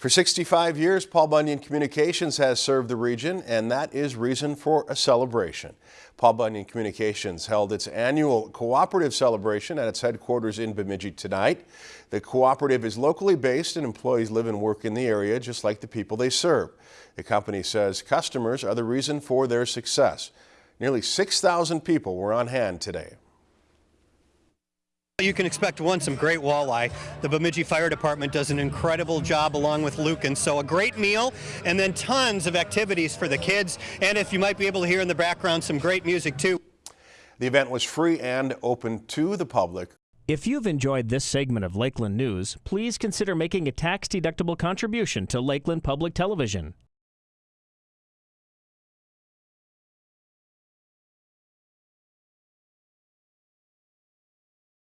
For 65 years, Paul Bunyan Communications has served the region, and that is reason for a celebration. Paul Bunyan Communications held its annual cooperative celebration at its headquarters in Bemidji tonight. The cooperative is locally based and employees live and work in the area just like the people they serve. The company says customers are the reason for their success. Nearly 6,000 people were on hand today. You can expect one, some great walleye. The Bemidji Fire Department does an incredible job along with Lucan. So a great meal and then tons of activities for the kids. And if you might be able to hear in the background, some great music too. The event was free and open to the public. If you've enjoyed this segment of Lakeland News, please consider making a tax-deductible contribution to Lakeland Public Television.